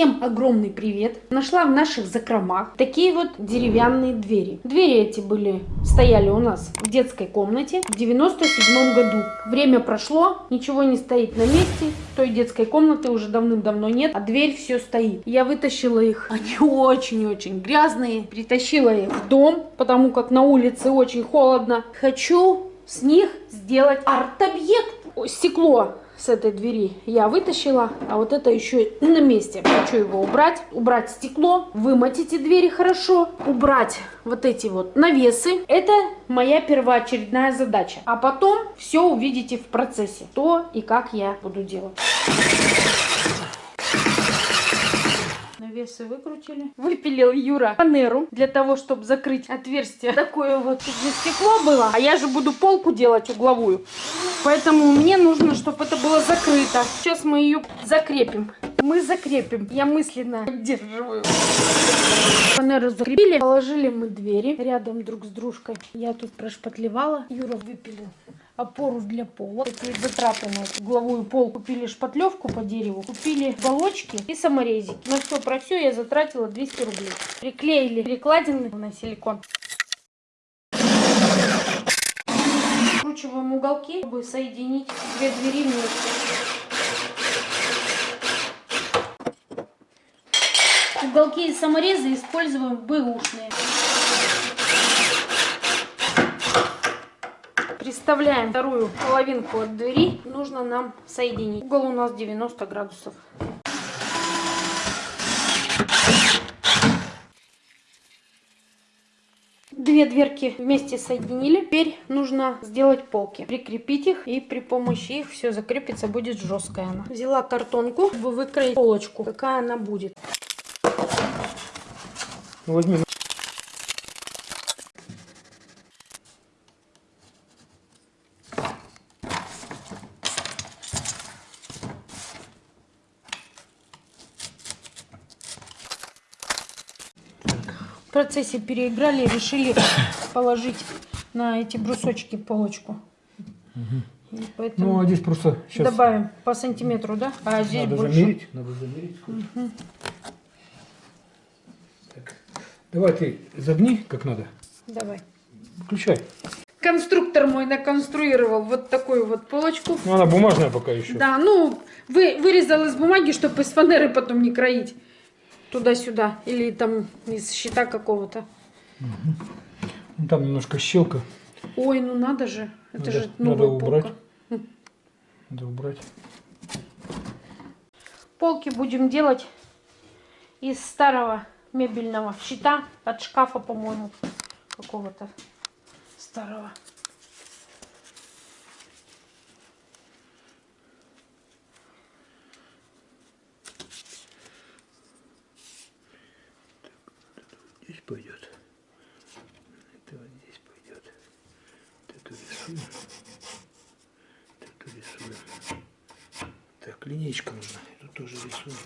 Всем огромный привет! Нашла в наших закромах такие вот деревянные двери. Двери эти были, стояли у нас в детской комнате в 97 году. Время прошло, ничего не стоит на месте. Той детской комнаты уже давным-давно нет, а дверь все стоит. Я вытащила их, они очень-очень грязные. Притащила их в дом, потому как на улице очень холодно. Хочу с них сделать арт-объект. Стекло с этой двери я вытащила, а вот это еще на месте. Хочу его убрать, убрать стекло, вымыть эти двери хорошо, убрать вот эти вот навесы. Это моя первоочередная задача. А потом все увидите в процессе, то и как я буду делать. навесы выкрутили. Выпилил Юра фанеру для того, чтобы закрыть отверстие. Такое вот тут стекло было. А я же буду полку делать угловую. Поэтому мне нужно, чтобы это было закрыто. Сейчас мы ее закрепим. Мы закрепим. Я мысленно поддерживаю. Фанеру закрепили. Положили мы двери рядом друг с дружкой. Я тут прошпатлевала. Юра выпилил опору для пола. Такие затраты на эту угловую пол. Купили шпатлевку по дереву, купили балочки и саморезики. На все про все я затратила 200 рублей. Приклеили перекладины на силикон. Вкручиваем уголки, чтобы соединить две двери вместе. Уголки и саморезы используем бэушные. Приставляем вторую половинку от двери. Нужно нам соединить. Угол у нас 90 градусов. Две дверки вместе соединили. Теперь нужно сделать полки. Прикрепить их и при помощи их все закрепится, будет жесткая она. Взяла картонку, чтобы выкроить полочку. Какая она будет. Возьми процессе переиграли и решили положить на эти брусочки полочку. Угу. Поэтому ну, а здесь просто сейчас... Добавим по сантиметру, да? А здесь надо больше. Замерить, надо замерить. Угу. Так. Давай ты загни как надо. Давай. Включай. Конструктор мой наконструировал вот такую вот полочку. Ну, она бумажная пока еще. Да, ну, вы, вырезал из бумаги, чтобы из фанеры потом не кроить туда-сюда. Или там из щита какого-то. Угу. Там немножко щелка. Ой, ну надо же. Это надо, же новая надо убрать. Полка. Надо убрать. Полки будем делать из старого мебельного щита от шкафа, по-моему, какого-то старого. Пойдет. Это вот здесь пойдет. эту рисуем. эту рисуем. Так, линейка нужна. Эту тоже рисуем.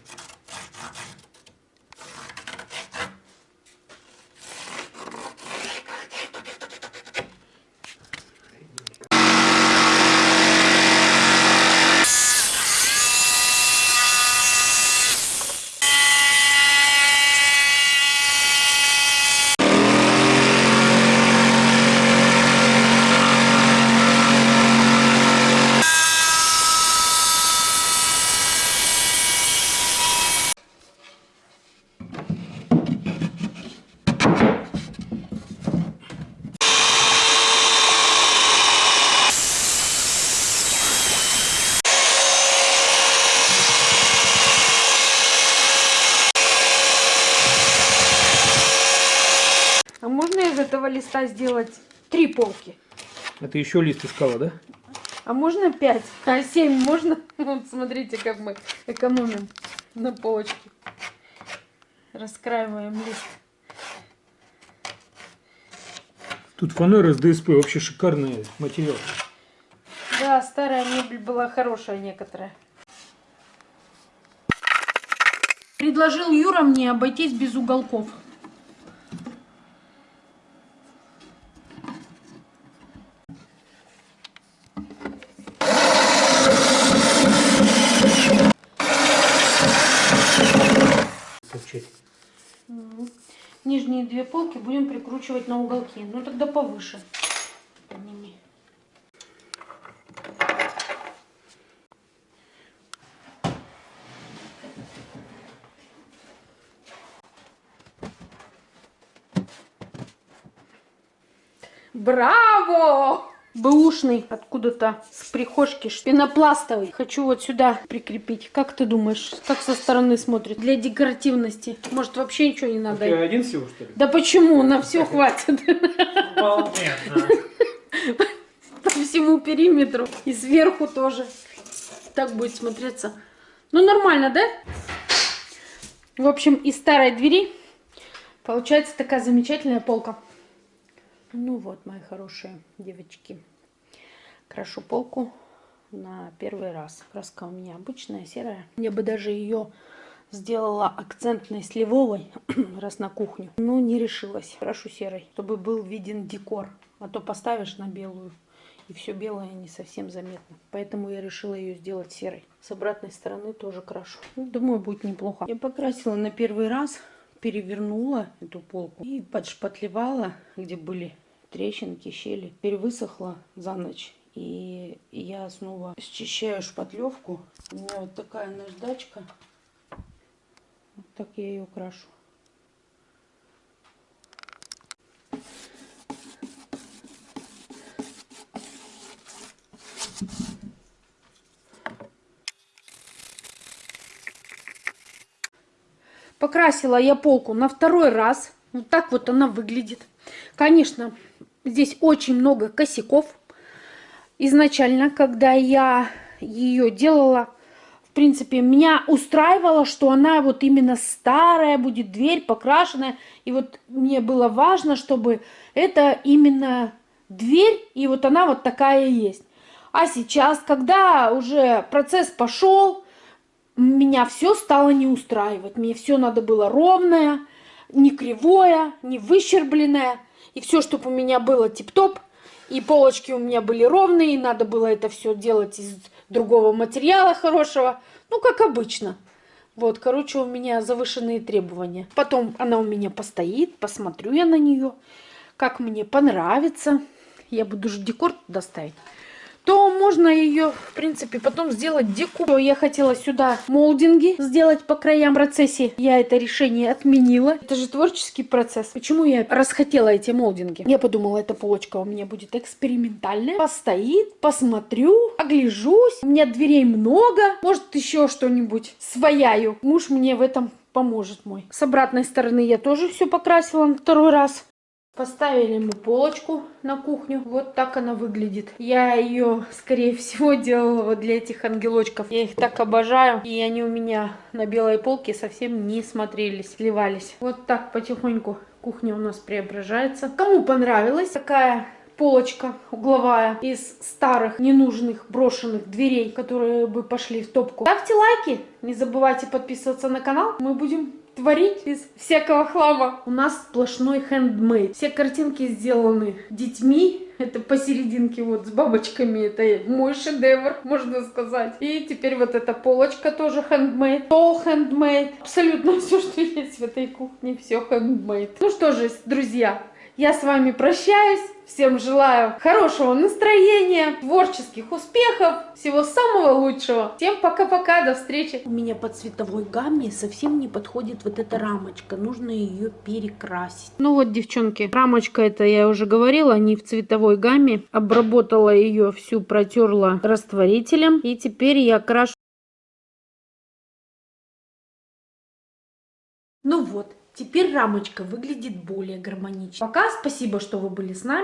Листа сделать три полки. Ты еще лист искала, да? А можно пять? А семь можно? Вот смотрите, как мы экономим на полочке. Раскраиваем лист. Тут фанера с ДСП, вообще шикарный материал. Да, старая мебель была хорошая некоторая. Предложил Юра мне обойтись без уголков. Нижние две полки будем прикручивать на уголки. Ну тогда повыше. Подними. Браво! Бэушный откуда-то с прихожки, пенопластовый. Хочу вот сюда прикрепить. Как ты думаешь, как со стороны смотрит? Для декоративности. Может вообще ничего не надо? Ты один всего, что ли? Да почему? На все хватит. По всему периметру. И сверху тоже. Так будет смотреться. Ну, нормально, да? В общем, из старой двери получается такая замечательная полка. Ну вот, мои хорошие девочки. Крашу полку на первый раз. Краска у меня обычная, серая. Я бы даже ее сделала акцентной сливовой, раз на кухню. Но не решилась. Крашу серой, чтобы был виден декор. А то поставишь на белую, и все белое не совсем заметно. Поэтому я решила ее сделать серой. С обратной стороны тоже крашу. Ну, думаю, будет неплохо. Я покрасила на первый раз, перевернула эту полку и подшпатлевала, где были трещинки, щели. Теперь высохла за ночь. И я снова счищаю шпатлевку. У меня вот такая наждачка. Вот так я ее крашу. Покрасила я полку на второй раз. Вот так вот она выглядит. Конечно, здесь очень много косяков. Изначально, когда я ее делала, в принципе, меня устраивало, что она вот именно старая, будет дверь покрашенная. И вот мне было важно, чтобы это именно дверь, и вот она вот такая есть. А сейчас, когда уже процесс пошел, меня все стало не устраивать. Мне все надо было ровное, не кривое, не выщербленное. И все, чтобы у меня было тип-топ. И полочки у меня были ровные. Надо было это все делать из другого материала хорошего. Ну, как обычно. Вот, короче, у меня завышенные требования. Потом она у меня постоит, посмотрю я на нее. Как мне понравится. Я буду же декор туда ставить то можно ее, в принципе, потом сделать декор. Я хотела сюда молдинги сделать по краям процессе. Я это решение отменила. Это же творческий процесс. Почему я расхотела эти молдинги? Я подумала, эта полочка у меня будет экспериментальная. Постоит, посмотрю, огляжусь. У меня дверей много. Может, еще что-нибудь свояю. Муж мне в этом поможет мой. С обратной стороны я тоже все покрасила второй раз. Поставили мы полочку на кухню. Вот так она выглядит. Я ее, скорее всего, делала вот для этих ангелочков. Я их так обожаю. И они у меня на белой полке совсем не смотрелись, сливались. Вот так потихоньку кухня у нас преображается. Кому понравилась такая полочка угловая из старых, ненужных, брошенных дверей, которые бы пошли в топку. Ставьте лайки, не забывайте подписываться на канал. Мы будем творить из всякого хлама. У нас сплошной хендмейд. Все картинки сделаны детьми. Это посерединке вот с бабочками. Это мой шедевр, можно сказать. И теперь вот эта полочка тоже хендмейд. Стол хендмейд. Абсолютно все, что есть в этой кухне, все хендмейд. Ну что же, друзья, я с вами прощаюсь. Всем желаю хорошего настроения, творческих успехов, всего самого лучшего. Всем пока-пока, до встречи. У меня по цветовой гамме совсем не подходит вот эта рамочка. Нужно ее перекрасить. Ну вот, девчонки, рамочка это я уже говорила, не в цветовой гамме. Обработала ее всю, протерла растворителем. И теперь я крашу. Ну вот, теперь рамочка выглядит более гармонично. Пока спасибо, что вы были с нами.